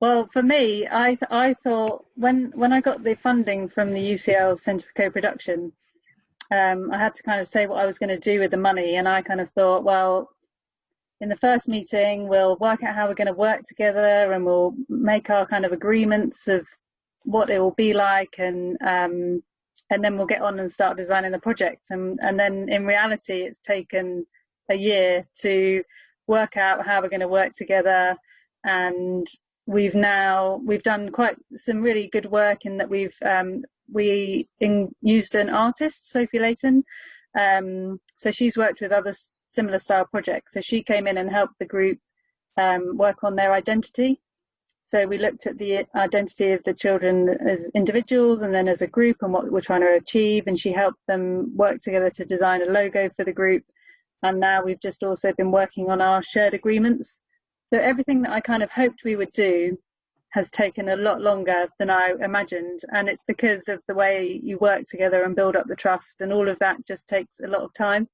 Well, for me, I th- I thought when when I got the funding from the UCL Centre for Co-Production, um, I had to kind of say what I was going to do with the money, and I kind of thought, well, in the first meeting, we'll work out how we're going to work together, and we'll make our kind of agreements of what it will be like, and um, and then we'll get on and start designing the project. And and then in reality, it's taken a year to work out how we're going to work together and we've now we've done quite some really good work in that we've um, we in, used an artist Sophie Layton. Um, so she's worked with other similar style projects. So she came in and helped the group um, work on their identity. So we looked at the identity of the children as individuals and then as a group and what we're trying to achieve. And she helped them work together to design a logo for the group. And now we've just also been working on our shared agreements so everything that I kind of hoped we would do has taken a lot longer than I imagined. And it's because of the way you work together and build up the trust and all of that just takes a lot of time.